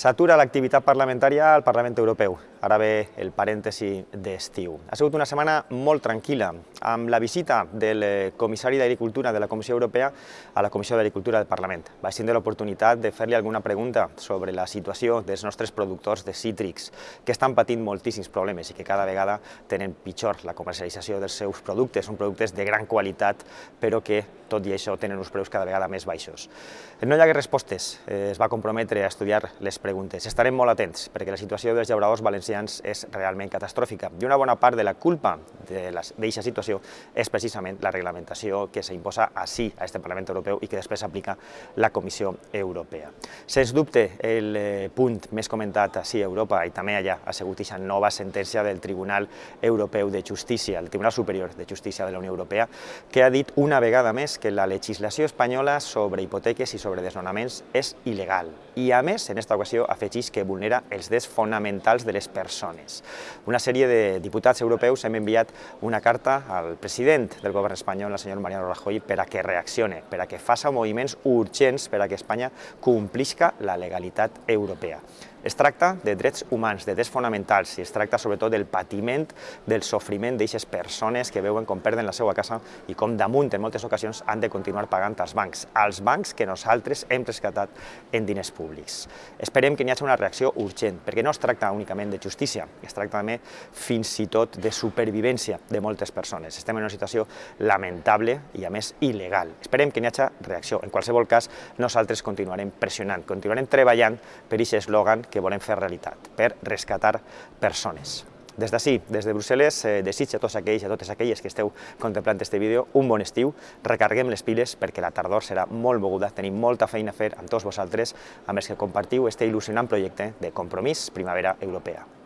S'atura l'activitat parlamentària al Parlament Europeu. Ara ve el parèntesi d'estiu. Ha sigut una setmana molt tranquil·la, amb la visita del eh, comissari d'Agricultura de la Comissió Europea a la Comissió d'Agricultura del Parlament. Vaig tindre l'oportunitat de fer-li alguna pregunta sobre la situació dels nostres productors de cítrics, que estan patint moltíssims problemes i que cada vegada tenen pitjor la comercialització dels seus productes. Són productes de gran qualitat, però que, tot i això, tenen uns preus cada vegada més baixos. No hi ha respostes. Eh, es va comprometre a estudiar les preguntes. Estarem molt atents, perquè la situació dels llauradors valencians és realment catastròfica. I una bona part de la culpa d'aquesta situació és precisament la reglamentació que s'imposa així, a este Parlament Europeu, i que després aplica la Comissió Europea. Sens dubte, el eh, punt més comentat així a Europa i també allà ha sigut aquesta nova sentència del Tribunal Europeu de Justícia, el Tribunal Superior de Justícia de la Unió Europea, que ha dit una vegada més que la legislació espanyola sobre hipoteques i sobre desnonaments és il·legal. I a més, en aquesta ocasió, afegeix que vulnera els drets fonamentals de les persones. Una sèrie de diputats europeus hem enviat una carta al president del govern espanyol, el senyor Mariano Rajoy, per a que reaccione, per a que faça moviments urgents per a que Espanya complisca la legalitat europea. Es tracta de drets humans, de drets fonamentals, i es tracta sobretot del patiment, del sofriment d'aquestes persones que veuen com perden la seva casa i com damunt, en moltes ocasions, han de continuar pagant als bancs, als bancs que nosaltres hem rescatat en diners públics. Esperem que n'hi hagi una reacció urgent, perquè no es tracta únicament de justícia, es tracta també fins i tot de supervivència de moltes persones. Estem en una situació lamentable i, a més, il·legal. Esperem que n'hi hagi reacció. En qualsevol cas, nosaltres continuarem pressionant, continuarem treballant per aquest eslògan que volem fer realitat, per rescatar persones. Des d'ací, des de Brussel·les, eh, a tots aquells i a totes aquelles que esteu contemplant aquest vídeo un bon estiu, recarguem les piles perquè la tardor serà molt moguda, tenim molta feina a fer amb tots vosaltres, amb els que compartiu este il·lusionant projecte de compromís Primavera Europea.